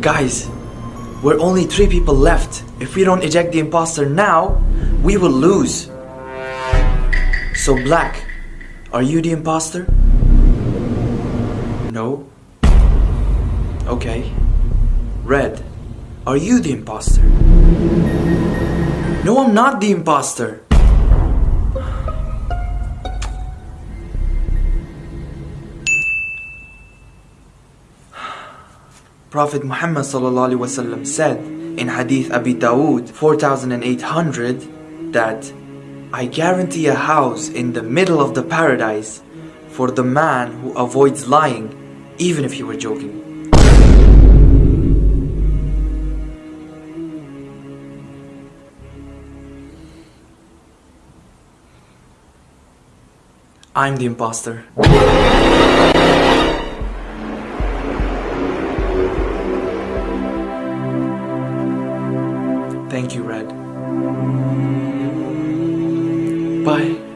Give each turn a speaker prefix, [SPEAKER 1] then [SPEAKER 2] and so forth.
[SPEAKER 1] Guys, we're only three people left. If we don't eject the imposter now, we will lose. So, Black, are you the imposter? No? Okay. Red, are you the imposter? No, I'm not the imposter. Prophet Muhammad wasallam said in Hadith Abi Dawood 4800 that I guarantee a house in the middle of the paradise for the man who avoids lying even if you were joking. I'm the imposter. Thank you, Red. Bye.